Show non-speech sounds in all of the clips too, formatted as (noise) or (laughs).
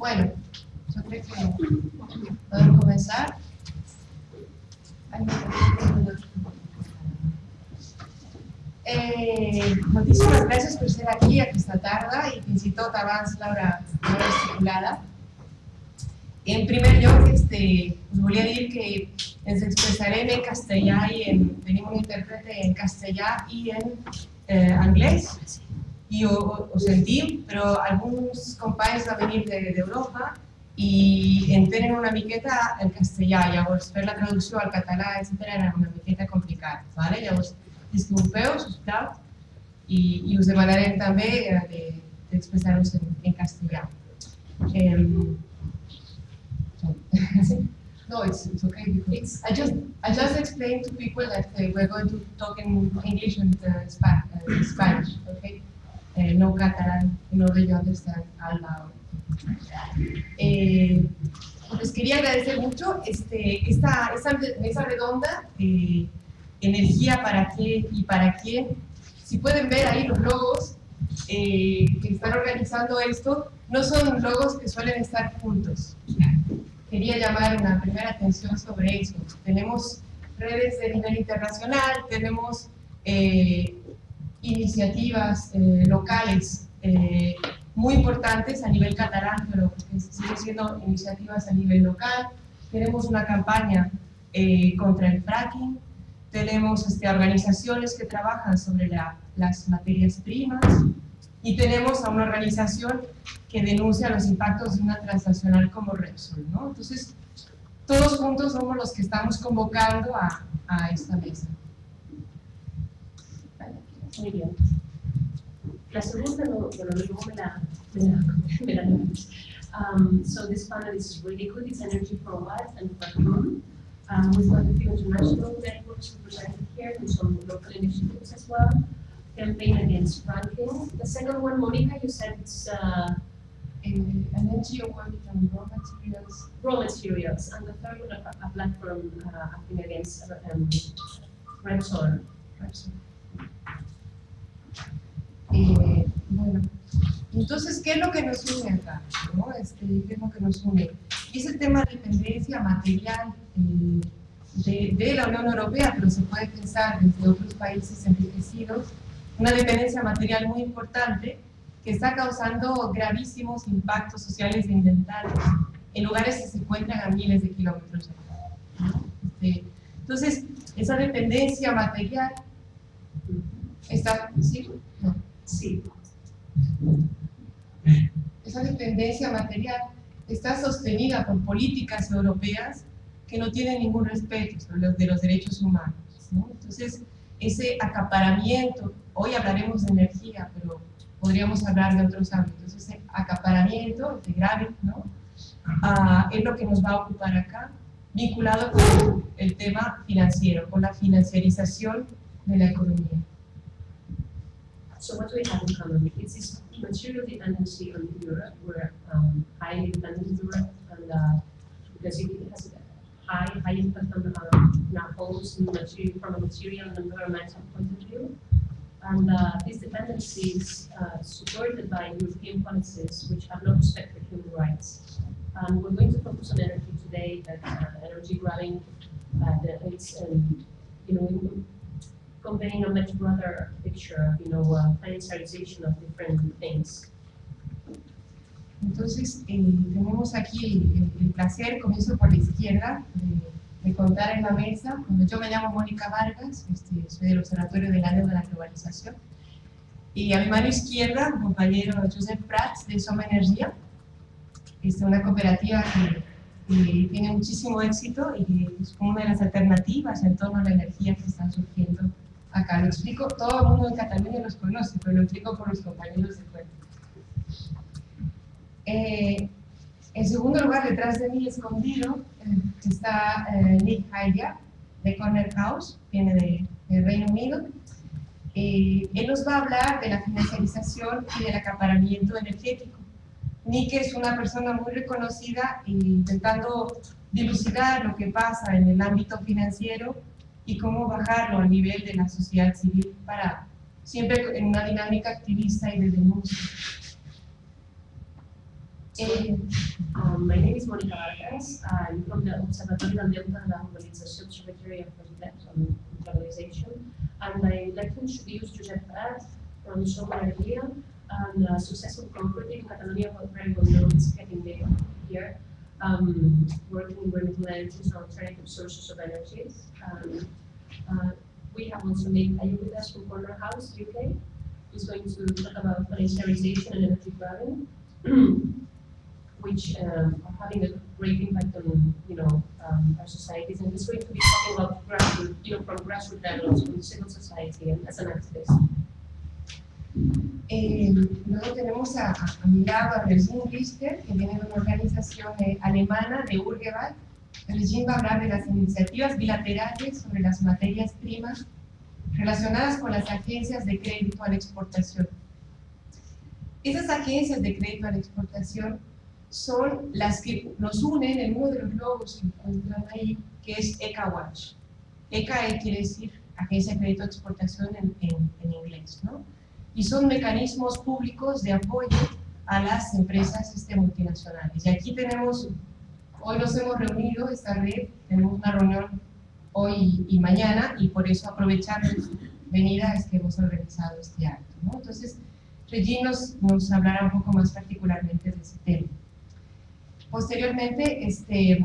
Bueno, yo creo que podemos comenzar. Eh, moltíssimes gràcies per ser aquí aquesta tarda i fins i tot abans l'hora estipulada. En primer lloc, este, us volia dir que ens expressarem en castellà i en, tenim un intèrprete en castellà i en eh, i ho, ho sentim, però alguns companys van venir d'Europa de, i entenen una miqueta el castellà, llavors fer la traducció al català, etc era una miqueta complicat. Vale? Llavors, disculpeu, sisplau, i, i us demanarem també eh, d'expressar-vos de, en, en castellà. Um, no, it's, it's okay because I just I just explained to people that uh, we're going to talk in English and uh, uh, Spanish, okay? Uh, no Catalan, in order to understand Alba. Eh, les quería agradecer mucho este, esta, esta mesa redonda. Eh, energía para qué y para quién. Si pueden ver ahí los logos eh, que están organizando esto, no son logos que suelen estar juntos. Quería llamar una primera atención sobre eso. Tenemos redes de nivel internacional, tenemos eh, iniciativas eh, locales muy importantes a nivel catalán, pero siguen siendo iniciativas a nivel local. Tenemos una campaña contra el fracking, tenemos este, organizaciones que trabajan sobre la, las materias primas y tenemos a una organización que denuncia los impactos de una transnacional como Repsol. ¿no? Entonces, todos juntos somos los que estamos convocando a, a esta mesa. Muy bien. La segunda, bueno, luego me la, me la, (laughs) um, so this panel is really good. It's energy for what and for whom. Um, we've got a few international networks represented here and some local initiatives as well. Campaign against fracking. The second one, Monica, you said it's uh, an NGO working on raw materials. Raw materials. And the third one, a, a platform uh, acting against um, Repsol. Repsol. Eh, bueno, entonces, ¿qué es lo que nos une acá? ¿no? Este, ¿Qué es lo que nos une? Es el tema de dependencia material eh, de, la Unión Europea, pero se puede pensar desde otros países enriquecidos, una dependencia material muy importante que está causando gravísimos impactos sociales e ambientales en lugares que se encuentran a miles de kilómetros de este, entonces, esa dependencia material está... ¿Sí? Sí. Esa dependencia material está sostenida por políticas europeas que no tienen ningún respeto sobre los de los derechos humanos. Entonces, ese acaparamiento, hoy hablaremos de energía, pero podríamos hablar de otros ámbitos, ese acaparamiento de grave. Ah, es lo que nos va a ocupar acá, vinculado con el tema financiero, con la financiarización de la economía. So what do we have in common? It's this material dependency on Europe. We're um, highly dependent on Europe, and uh, because it has a high, high impact on, um, homes material, from a material and environmental point of view. And uh, this dependency is uh, supported by European policies which have no respect for human rights. And we're going to focus on energy today, that uh, energy grabbing, uh, it's, um, you know, conveying a much broader picture of, you know, uh, financialization of different things. Entonces, eh, tenemos aquí el, el, placer, comienzo por la izquierda, de, contar en la mesa. Cuando yo me llamo Mónica Vargas, este, soy del Observatorio de la Deuda de la Globalización. Y a mi mano izquierda, mi compañero Josep Prats, de Soma Energía, es una cooperativa que, que, tiene muchísimo éxito y que es una de las alternativas en torno a la energía que están surgiendo acá. Lo explico, todo el mundo en Cataluña los conoce, pero lo explico por los compañeros de fuera. Eh, en segundo lugar, detrás de mí, escondido, eh, está eh, Nick Haya, de Corner House, viene de, de Reino Unido. Eh, él nos va a hablar de la financiarización y del acaparamiento energético. Nick es una persona muy reconocida intentando dilucidar lo que pasa en el ámbito financiero y cómo bajarlo a nivel de la sociedad civil para siempre en una dinámica activista y de denuncia. Eh, Um, my name is Monica Vargas. I'm from the Observatory del Deute de la Globalització Observatory of Reflex on Globalization. And I would like to introduce Josep Prat from Som Energia and a successful cooperative in Catalonia, but very well known is getting there here. Um, working energies and alternative sources of energy. Um, uh, we have also made Caio with us from Corner House, UK. He's going to talk about planetarization and energy grabbing. (clears throat) which um, are having a great impact on you know um, our societies, and he's going to be talking about grassroots, you know, from grassroots levels, from civil society, and as an activist. Eh, luego tenemos a, a, a mi lado a Regine Richter, que viene de una organización eh, alemana de Urgeval. Regine va a hablar de las iniciativas bilaterales sobre las materias primas relacionadas con las agencias de crédito a la exportación. Esas agencias de crédito a la exportación son las que nos unen en uno de los logos que encuentran ahí, que es ECA Watch. ECA quiere decir Agencia de Crédito de Exportación en, en, en inglés, ¿no? Y son mecanismos públicos de apoyo a las empresas este, multinacionales. Y aquí tenemos, hoy nos hemos reunido, esta red, tenemos una reunión hoy y mañana, y por eso aprovechando su venida es que hemos organizado este acto, ¿no? Entonces, Regine nos, nos hablará un poco más particularmente de ese tema. Posteriormente, este,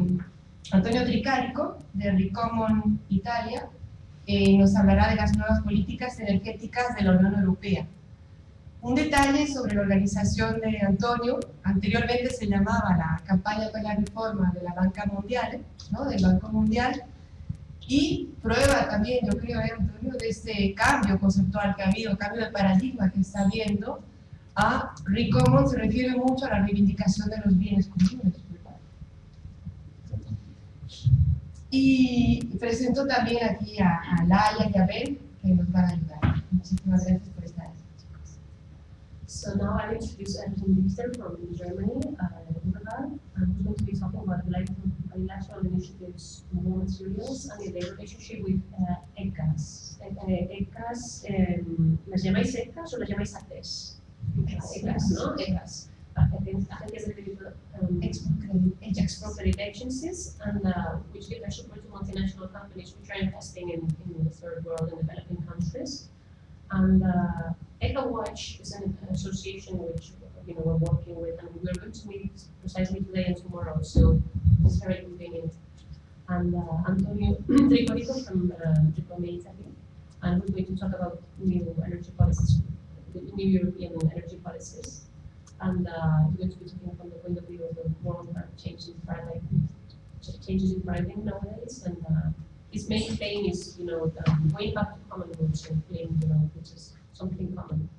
Antonio Tricarico, de Ricomon Italia, eh, nos hablará de las nuevas políticas energéticas de la Unión Europea. Un detalle sobre la organización de Antonio, anteriormente se llamaba la campaña para la reforma de la Banca Mundial, ¿no? del Banco Mundial, y prueba también, yo creo, eh, Antonio, de este cambio conceptual que ha habido, cambio de paradigma que está habiendo, a Ricomon se refiere mucho a la reivindicación de los bienes comunes. Y presento también aquí a, a Laia y a Ben, que nos van a ayudar. Muchísimas gracias por estar aquí. So now I'll introduce Anton Lister from Germany, uh, who's going to be talking about bilateral, initiatives in raw materials and their relationship with uh, ECAS. Eh, ECAS, um, ¿las llamáis ECAS o las llamáis ACES? ECAS, ¿no? ECAS. Um, export credit agencies, and uh, which give support to multinational companies which are investing in, in the third world and developing countries. And uh, EcoWatch is an association which you know we're working with, and we're going to meet precisely today and tomorrow, so it's very convenient. And uh, Antonio (clears throat) Tricorico from uh, Italy, and we're going to talk about new energy policies, new European energy policies. And uh, going to be talking from the point of view of the world where changes in paradigm, changes in paradigm nowadays, and uh, his main thing is, you know, um, going back to common claim, you know, which is something common.